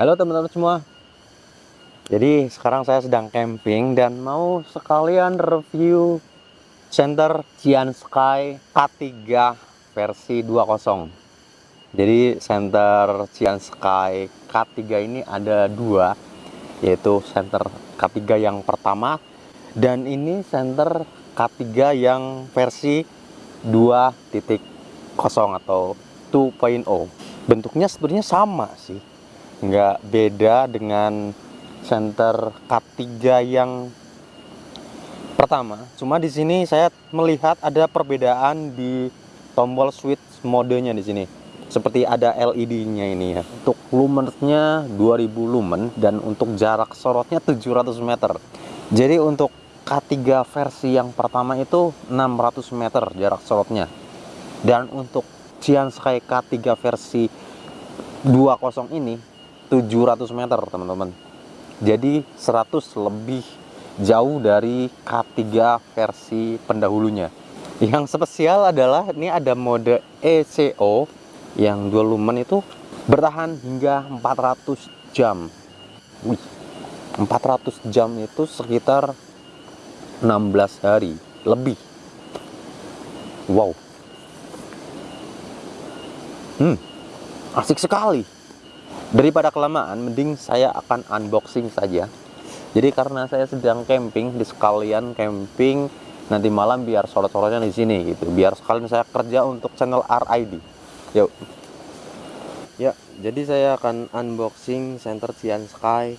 Halo teman-teman semua. Jadi sekarang saya sedang camping dan mau sekalian review center Cian Sky K3 versi 2.0. Jadi center Cian Sky K3 ini ada dua, yaitu center K3 yang pertama dan ini center K3 yang versi 2.0 atau 2.0. Bentuknya sebenarnya sama sih nggak beda dengan center K3 yang pertama. Cuma di sini saya melihat ada perbedaan di tombol switch modenya di sini. Seperti ada LED-nya ini ya. Untuk lumennya 2000 lumen dan untuk jarak sorotnya 700 meter. Jadi untuk K3 versi yang pertama itu 600 meter jarak sorotnya. Dan untuk Cian Sky K3 versi 20 ini 700 meter teman-teman. Jadi 100 lebih jauh dari K3 versi pendahulunya. Yang spesial adalah ini ada mode ECO yang dual lumen itu bertahan hingga 400 jam. Wih, 400 jam itu sekitar 16 hari lebih. Wow. Hmm asik sekali daripada kelamaan mending saya akan unboxing saja. Jadi karena saya sedang camping di sekalian camping nanti malam biar sorot-sorotnya di sini gitu. Biar sekalian saya kerja untuk channel RID yuk. Ya jadi saya akan unboxing center Cian Sky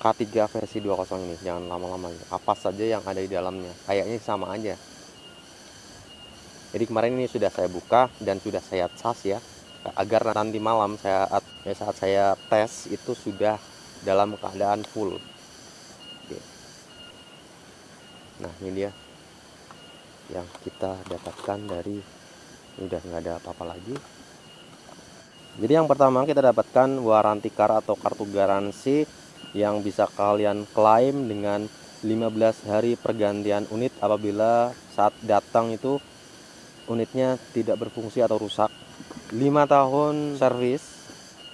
K3 versi 20 ini. Jangan lama-lama. Apa saja yang ada di dalamnya. Kayaknya sama aja. Jadi kemarin ini sudah saya buka dan sudah saya cas ya agar nanti malam saat ya saat saya tes itu sudah dalam keadaan full. Nah ini dia yang kita dapatkan dari udah nggak ada apa-apa lagi. Jadi yang pertama kita dapatkan waranti car atau kartu garansi yang bisa kalian klaim dengan 15 hari pergantian unit apabila saat datang itu unitnya tidak berfungsi atau rusak lima tahun servis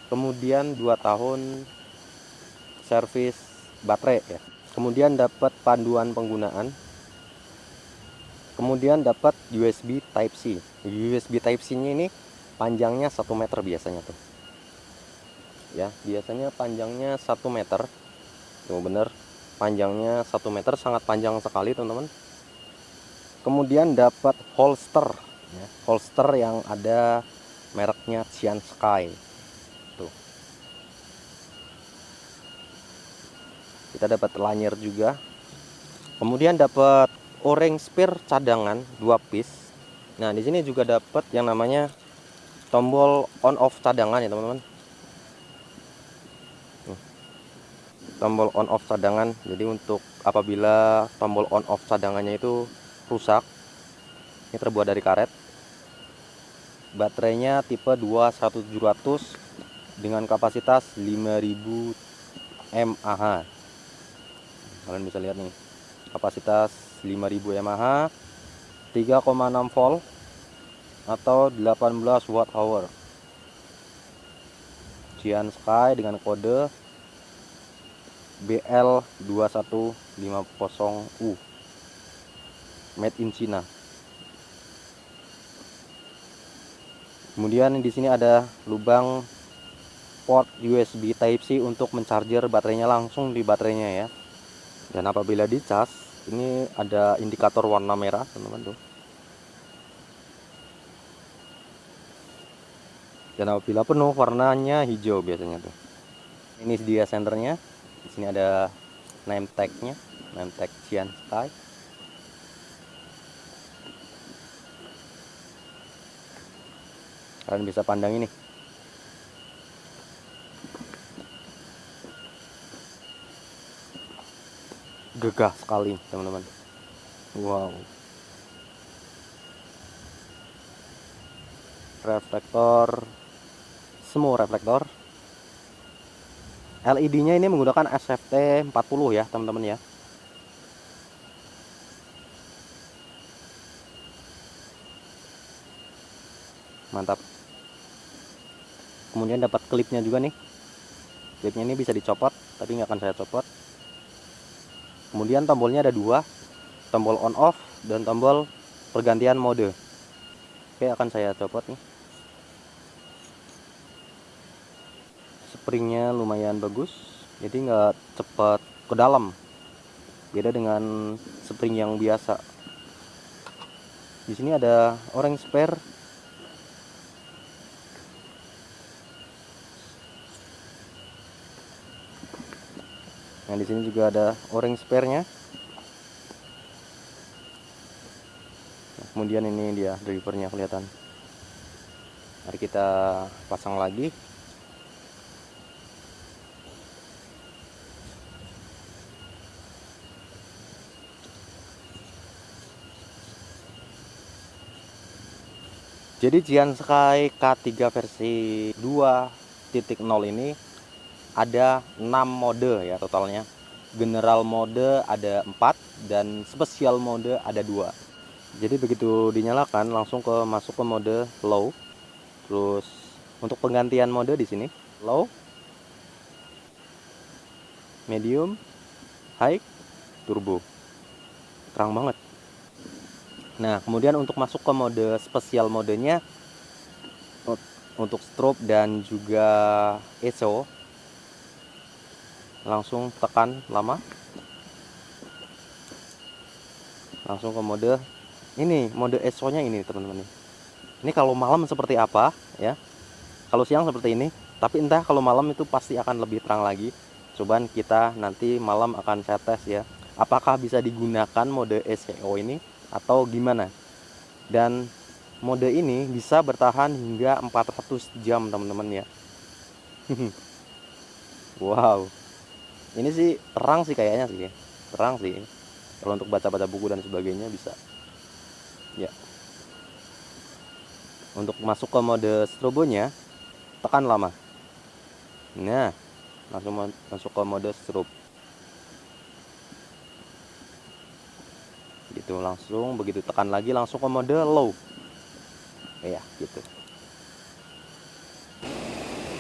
kemudian dua tahun servis baterai ya. Kemudian dapat panduan penggunaan. Kemudian dapat USB Type C. USB Type C nya ini panjangnya satu meter biasanya tuh. Ya biasanya panjangnya satu meter. Tuh bener. Panjangnya satu meter sangat panjang sekali teman-teman. Kemudian dapat holster ya, holster yang ada mereknya Cian Sky. Tuh. Kita dapat lanyer juga. Kemudian dapat o-ring spare cadangan dua piece. Nah di sini juga dapat yang namanya tombol on off cadangan ya teman-teman. Tombol on off cadangan. Jadi untuk apabila tombol on off cadangannya itu rusak ini terbuat dari karet baterainya tipe 21700 dengan kapasitas 5000 mAh kalian bisa lihat nih kapasitas 5000 mAh 3,6 volt atau 18 watt hour. Cian Sky dengan kode BL2150U made in China kemudian di sini ada lubang port USB Type C untuk mencarger baterainya langsung di baterainya ya. Dan apabila dicas ini ada indikator warna merah teman-teman tuh. Dan apabila penuh warnanya hijau biasanya tuh. Ini dia senternya di sini ada name tagnya name tag Cian Sky kalian bisa pandang ini. Gegah sekali teman-teman. Wow. Reflektor. Semua reflektor. LED nya ini menggunakan SFT 40 ya teman-teman ya. Mantap kemudian dapat klipnya juga nih Speednya ini bisa dicopot, tapi nggak akan saya copot. Kemudian tombolnya ada dua, tombol on off dan tombol pergantian mode. Oke, akan saya copot nih. Springnya lumayan bagus, jadi nggak cepat ke dalam. Beda dengan spring yang biasa. Di sini ada orang spare Nah, di sini juga ada o-ring spare-nya. Nah, kemudian ini dia drivernya kelihatan. Mari kita pasang lagi. Jadi Jian Sky K3 versi 2.0 ini ada 6 mode ya totalnya. General mode ada 4 dan spesial mode ada dua. Jadi begitu dinyalakan langsung ke masuk ke mode low. Terus untuk penggantian mode di sini low medium high turbo. Terang banget. Nah kemudian untuk masuk ke mode spesial modenya untuk strobe dan juga ESO langsung tekan lama. Langsung ke mode ini mode ESO nya ini teman-teman ini kalau malam seperti apa ya? Kalau siang seperti ini tapi entah kalau malam itu pasti akan lebih terang lagi. Cobaan kita nanti malam akan saya tes ya. Apakah bisa digunakan mode ESO ini atau gimana? Dan mode ini bisa bertahan hingga 400 jam teman-teman ya. Wow ini sih terang sih kayaknya sih terang sih. Kalau untuk baca-baca buku dan sebagainya bisa. Ya. Untuk masuk ke mode strobonya tekan lama. Nah langsung masuk ke mode strobe. Gitu langsung begitu tekan lagi langsung ke mode low. Ya gitu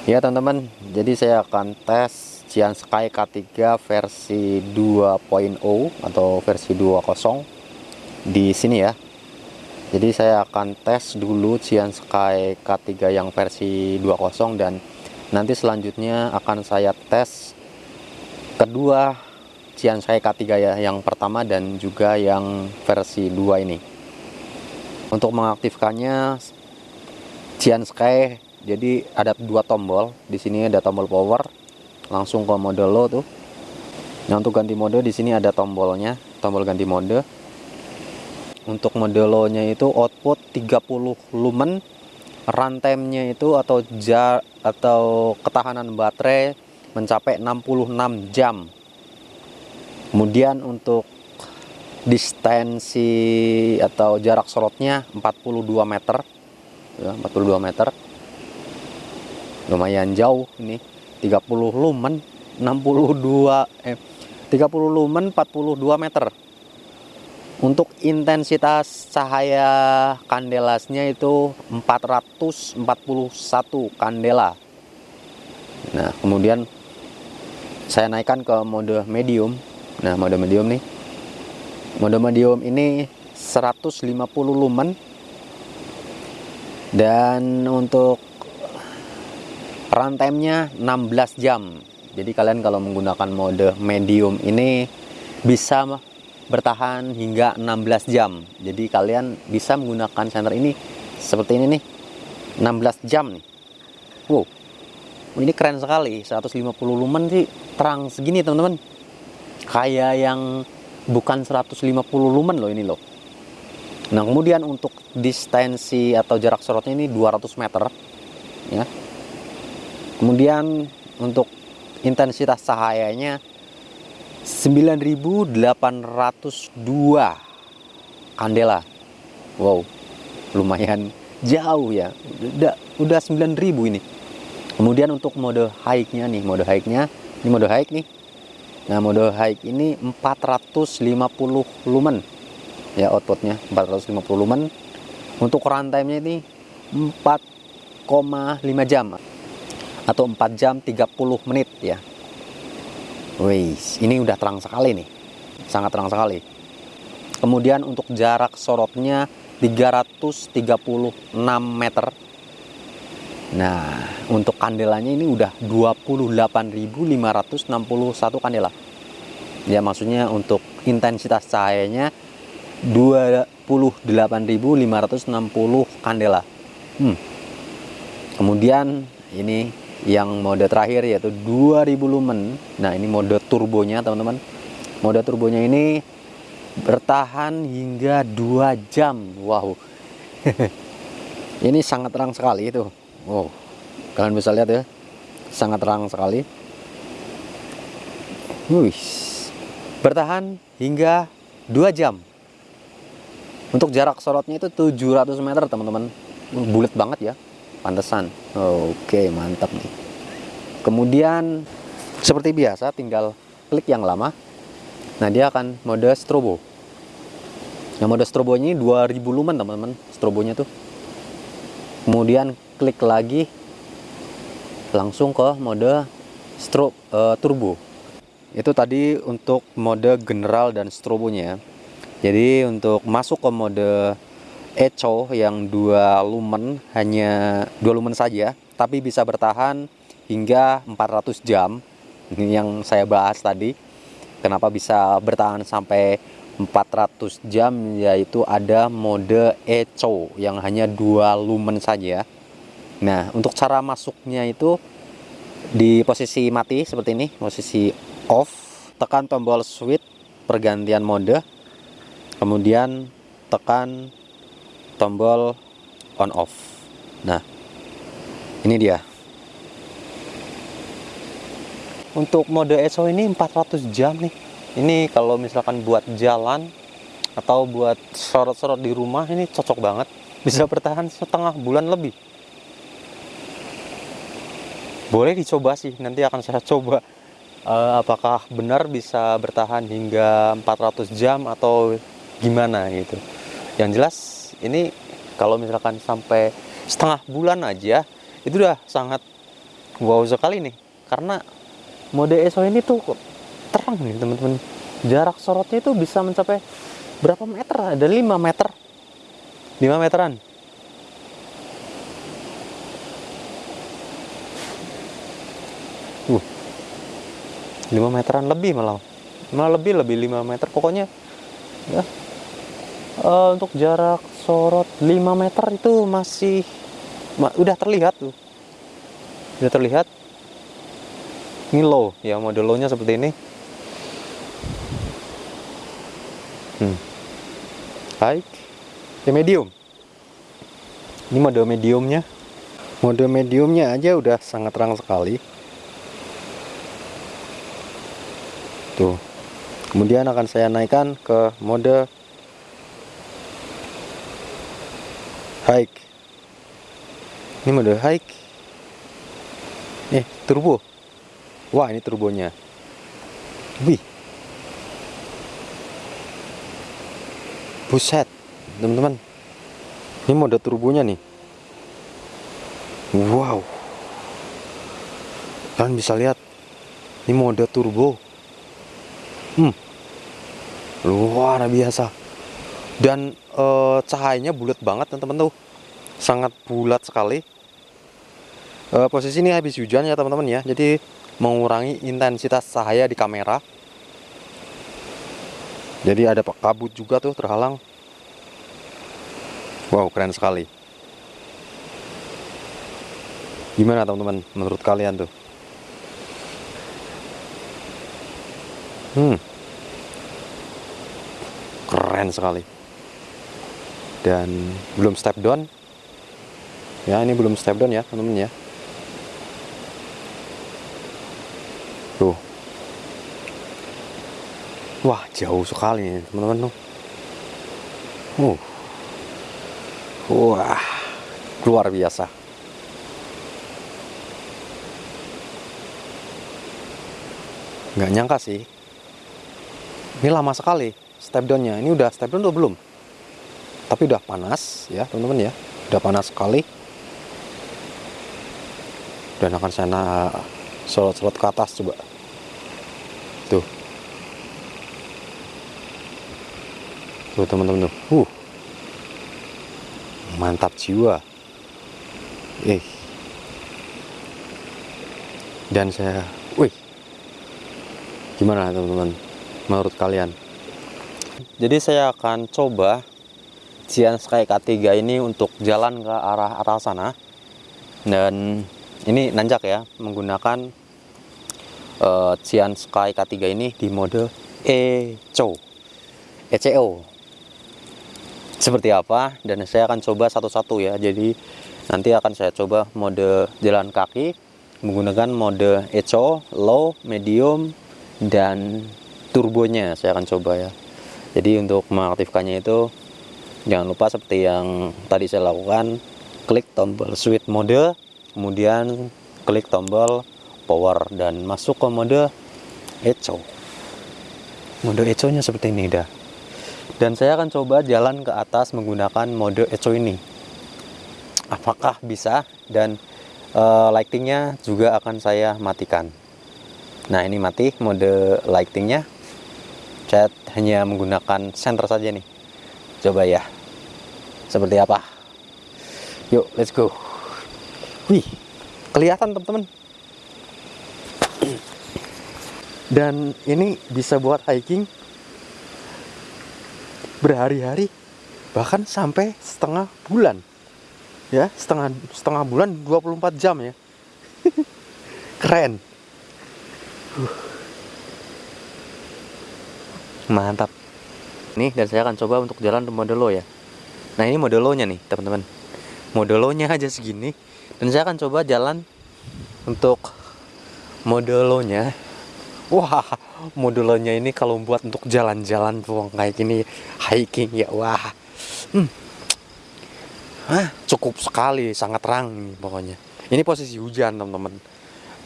ya teman-teman jadi saya akan tes Cian Sky K3 versi 2.0 atau versi 20 di sini ya. Jadi saya akan tes dulu Cian Sky K3 yang versi 20 dan nanti selanjutnya akan saya tes kedua Cian Sky K3 ya, yang pertama dan juga yang versi 2 ini. Untuk mengaktifkannya Cian Sky jadi ada dua tombol. Di sini ada tombol power. Langsung ke mode low tuh. Nah untuk ganti mode di sini ada tombolnya. Tombol ganti mode. Untuk mode low nya itu output 30 lumen. Runtime-nya itu atau jar atau ketahanan baterai mencapai 66 jam. Kemudian untuk distensi atau jarak slotnya 42 meter. Ya, 42 meter lumayan jauh ini. 30 lumen 62 eh 30 lumen 42 meter. Untuk intensitas cahaya kandelasnya itu 441 kandela. Nah kemudian saya naikkan ke mode medium. Nah mode medium nih. Mode medium ini 150 lumen. Dan untuk runtime-nya 16 jam. Jadi kalian kalau menggunakan mode medium ini bisa bertahan hingga 16 jam. Jadi kalian bisa menggunakan senter ini seperti ini nih. 16 jam nih. Wow. Ini keren sekali. 150 lumen sih. Terang segini teman-teman. Kayak yang bukan 150 lumen loh ini loh. Nah kemudian untuk distensi atau jarak sorotnya ini 200 meter ya kemudian untuk intensitas cahayanya 9802 kandela wow lumayan jauh ya. Udah udah 9000 ini. Kemudian untuk mode high-nya nih mode high-nya ini mode high nih. Nah mode high ini 450 lumen. Ya outputnya 450 lumen. Untuk runtime nya ini 4,5 jam atau 4 jam 30 menit ya. Wih, ini udah terang sekali nih. Sangat terang sekali. Kemudian untuk jarak sorotnya 336 meter. Nah untuk kandelanya ini udah 28.561 kandela. Ya maksudnya untuk intensitas cahayanya 28.560 kandela. Hmm. kemudian ini yang mode terakhir yaitu 2000 lumen. Nah ini mode turbonya teman-teman. Mode turbonya ini bertahan hingga 2 jam. Wow. Ini sangat terang sekali itu. Wow. Kalian bisa lihat ya. Sangat terang sekali. Wih, bertahan hingga 2 jam. Untuk jarak sorotnya itu 700 meter teman-teman. Bulat banget ya pantesan. Oke mantap nih. Kemudian seperti biasa tinggal klik yang lama. Nah dia akan mode strobo. Yang mode strobo ini 2000 lumen teman-teman strobonya tuh. Kemudian klik lagi langsung ke mode strobe uh, turbo. Itu tadi untuk mode general dan strobonya jadi untuk masuk ke mode Echo yang dua lumen hanya dua lumen saja tapi bisa bertahan hingga 400 jam. Ini yang saya bahas tadi. Kenapa bisa bertahan sampai 400 jam? Yaitu ada mode Echo yang hanya dua lumen saja. Nah untuk cara masuknya itu di posisi mati seperti ini posisi off tekan tombol switch pergantian mode kemudian tekan tombol on off. Nah ini dia. Untuk mode ESO ini 400 jam nih. Ini kalau misalkan buat jalan atau buat sorot-sorot di rumah ini cocok banget. Bisa bertahan setengah bulan lebih. Boleh dicoba sih nanti akan saya coba. Uh, apakah benar bisa bertahan hingga 400 jam atau gimana gitu. Yang jelas ini kalau misalkan sampai setengah bulan aja itu udah sangat wow sekali nih. Karena mode ESO ini tuh terang nih teman-teman. Jarak sorotnya itu bisa mencapai berapa meter? Ada 5 meter. 5 meteran. Uh. 5 meteran lebih malah. Malah lebih lebih 5 meter. Pokoknya ya uh, untuk jarak sorot 5 meter itu masih ma udah terlihat tuh. Udah terlihat. Ini low ya model low nya seperti ini. Hmm. high ya medium. Ini mode mediumnya. Mode mediumnya aja udah sangat terang sekali. Tuh. Kemudian akan saya naikkan ke mode hike. Ini mode hike. Eh turbo. Wah ini turbonya. Wih. Buset teman-teman. Ini mode turbonya nih. Wow. Kalian bisa lihat ini mode turbo. Hmm. Luar biasa dan e, cahayanya bulat banget teman-teman tuh. Sangat bulat sekali. E, posisi ini habis hujan ya teman-teman ya. Jadi mengurangi intensitas cahaya di kamera. Jadi ada kabut juga tuh terhalang. Wow keren sekali. Gimana teman-teman menurut kalian tuh? Hmm. Keren sekali dan belum step down. Ya ini belum step down ya teman-teman ya. Tuh. Wah jauh sekali teman-teman tuh. Uh. Wah luar biasa. Nggak nyangka sih. Ini lama sekali step downnya. Ini udah step down atau belum tapi udah panas ya teman-teman ya. Udah panas sekali. Dan akan saya sorot-sorot ke atas coba. Tuh. Tuh teman-teman tuh. Uh. Mantap jiwa. Eh. Dan saya wih. Gimana teman-teman menurut kalian? Jadi saya akan coba Cian Sky K3 ini untuk jalan ke arah arah sana. Dan ini nanjak ya menggunakan uh, Cian Sky K3 ini di mode ECO ECO seperti apa? Dan saya akan coba satu-satu ya. Jadi nanti akan saya coba mode jalan kaki menggunakan mode ECO low medium dan turbonya saya akan coba ya. Jadi untuk mengaktifkannya itu jangan lupa seperti yang tadi saya lakukan klik tombol switch mode kemudian klik tombol power dan masuk ke mode eco. Mode eco nya seperti ini dah dan saya akan coba jalan ke atas menggunakan mode eco ini. Apakah bisa? Dan uh, lightingnya juga akan saya matikan. Nah ini mati mode lightingnya. Saya hanya menggunakan center saja nih. Coba ya seperti apa? Yuk let's go. Wih kelihatan teman-teman. Dan ini bisa buat hiking berhari-hari bahkan sampai setengah bulan. Ya setengah setengah bulan 24 jam ya. Keren. Mantap. Nih dan saya akan coba untuk jalan ke modelo ya Nah ini modelonya nih teman-teman. Modelonya aja segini Dan saya akan coba jalan Untuk Modelonya Wah modelonya ini kalau buat untuk jalan-jalan kayak gini Hiking ya wah. Hmm. Hah, cukup sekali sangat terang nih pokoknya. Ini posisi hujan teman-teman.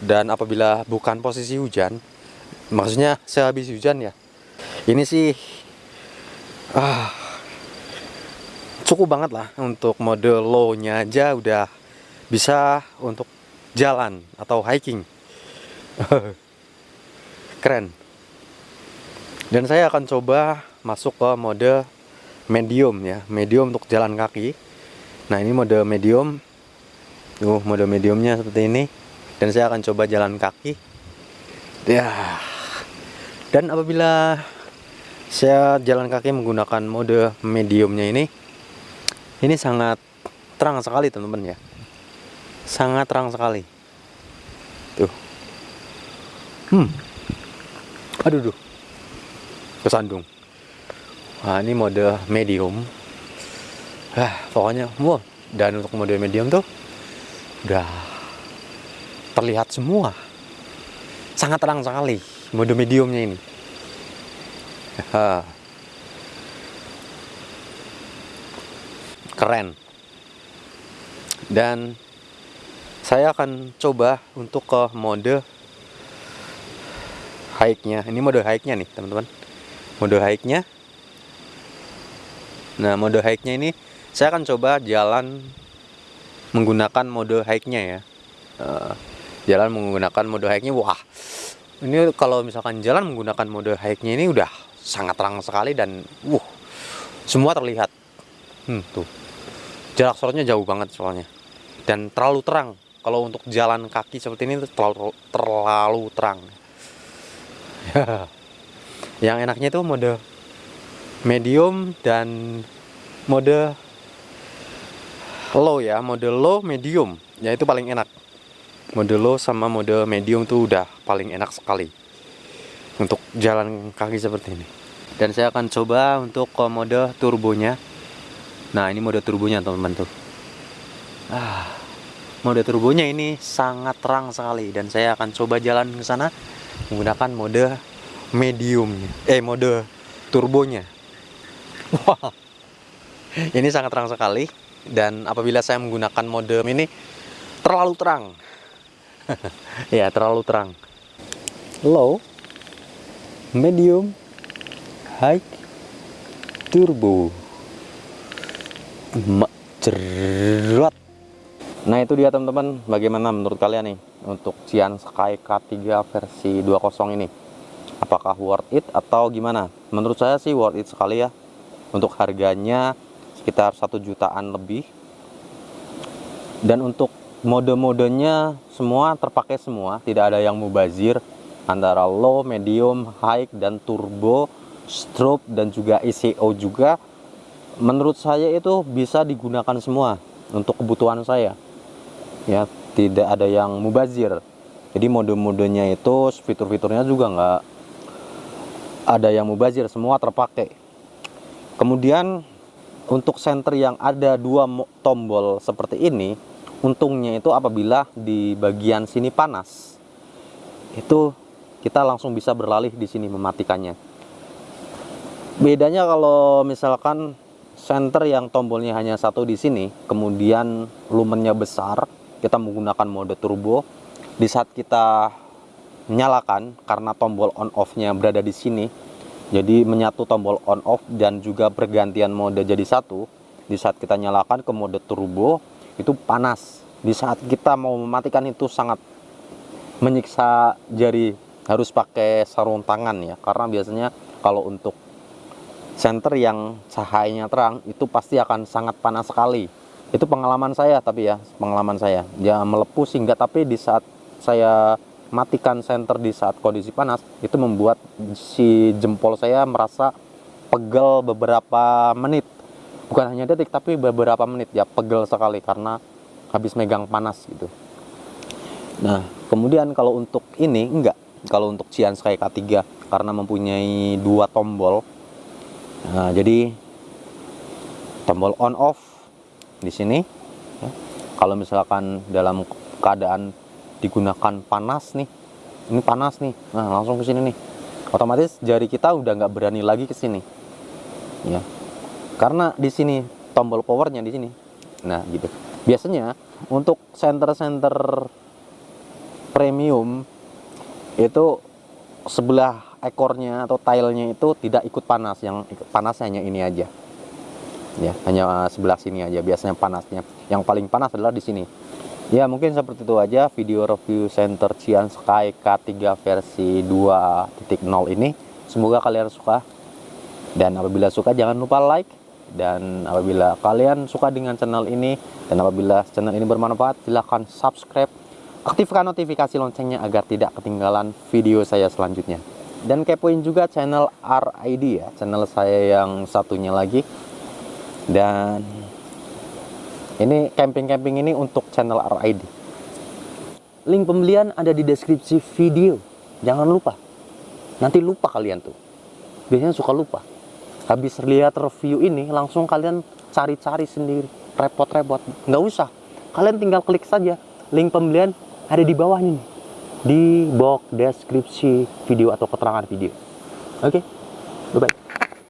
Dan apabila bukan posisi hujan maksudnya saya habis hujan ya ini sih ah cukup banget lah untuk mode low nya aja udah bisa untuk jalan atau hiking. Keren. Dan saya akan coba masuk ke mode medium ya medium untuk jalan kaki. Nah ini mode medium. Tuh mode mediumnya seperti ini. Dan saya akan coba jalan kaki. Ya. Dan apabila saya jalan kaki menggunakan mode mediumnya ini ini sangat terang sekali teman-teman ya. Sangat terang sekali. Tuh. Hmm. Aduh duh. Kesandung. Nah ini mode medium. Ah pokoknya wow dan untuk mode medium tuh udah terlihat semua. Sangat terang sekali mode mediumnya ini keren. Dan saya akan coba untuk ke mode hike-nya. Ini mode hike-nya nih teman-teman. Mode hike-nya. Nah mode hike-nya ini saya akan coba jalan menggunakan mode hike-nya ya. Uh, jalan menggunakan mode hike-nya. Wah ini kalau misalkan jalan menggunakan mode hike-nya ini udah sangat terang sekali dan wuh semua terlihat. Hmm, tuh jarak sorotnya jauh banget soalnya. Dan terlalu terang. Kalau untuk jalan kaki seperti ini terlalu terlalu terang. Yang enaknya itu mode medium dan mode low ya. Mode low medium. Ya itu paling enak. Mode low sama mode medium tuh udah paling enak sekali untuk jalan kaki seperti ini. Dan saya akan coba untuk ke mode turbonya Nah ini mode turbonya teman-teman tuh. Ah, Mode turbonya ini sangat terang sekali Dan saya akan coba jalan ke sana Menggunakan mode mediumnya Eh mode turbonya. Wah Ini sangat terang sekali Dan apabila saya menggunakan mode ini Terlalu terang. Ya terlalu terang. Low Medium High Turbo cerot Nah itu dia teman-teman, bagaimana menurut kalian nih untuk Cian Sky K3 versi 20 ini? Apakah worth it atau gimana? Menurut saya sih worth it sekali ya. Untuk harganya sekitar satu jutaan lebih. Dan untuk mode-modenya semua terpakai semua, tidak ada yang mubazir antara low, medium, high dan turbo, strobe dan juga ECO juga. Menurut saya itu bisa digunakan semua untuk kebutuhan saya. Ya tidak ada yang mubazir. Jadi mode-modenya itu fitur-fiturnya juga nggak ada yang mubazir semua terpakai. Kemudian untuk senter yang ada dua tombol seperti ini untungnya itu apabila di bagian sini panas itu kita langsung bisa berlalih di sini mematikannya. Bedanya kalau misalkan senter yang tombolnya hanya satu di sini kemudian lumennya besar kita menggunakan mode turbo. Di saat kita menyalakan karena tombol on off nya berada di sini jadi menyatu tombol on off dan juga pergantian mode jadi satu di saat kita nyalakan ke mode turbo itu panas. Di saat kita mau mematikan itu sangat menyiksa jari harus pakai sarung tangan ya. Karena biasanya kalau untuk senter yang cahayanya terang itu pasti akan sangat panas sekali. Itu pengalaman saya tapi ya pengalaman saya. Ya melepuh sehingga tapi di saat saya matikan senter di saat kondisi panas itu membuat si jempol saya merasa pegel beberapa menit. Bukan hanya detik tapi beberapa menit. Ya pegel sekali karena habis megang panas gitu. Nah kemudian kalau untuk ini enggak. Kalau untuk Cian Sky K3 karena mempunyai dua tombol nah, jadi tombol on off di sini ya. kalau misalkan dalam keadaan digunakan panas nih ini panas nih nah langsung ke sini nih. Otomatis jari kita udah nggak berani lagi ke sini ya. Karena di sini tombol powernya di sini. Nah gitu. Biasanya untuk center-center premium itu sebelah ekornya atau tilenya itu tidak ikut panas yang panas hanya ini aja. Ya hanya sebelah sini aja. Biasanya panasnya yang paling panas adalah di sini. Ya mungkin seperti itu aja video review center Cian Sky K3 versi 2.0 ini. Semoga kalian suka. Dan apabila suka jangan lupa like. Dan apabila kalian suka dengan channel ini dan apabila channel ini bermanfaat silahkan subscribe. Aktifkan notifikasi loncengnya agar tidak ketinggalan video saya selanjutnya dan kepoin juga channel RID ya channel saya yang satunya lagi. Dan ini camping-camping ini untuk channel RID link pembelian ada di deskripsi video. Jangan lupa. Nanti lupa kalian tuh. Biasanya suka lupa. Habis lihat review ini langsung kalian cari-cari sendiri. Repot-repot. Nggak usah. Kalian tinggal klik saja. Link pembelian ada di bawah ini di box deskripsi video atau keterangan video oke okay? bye bye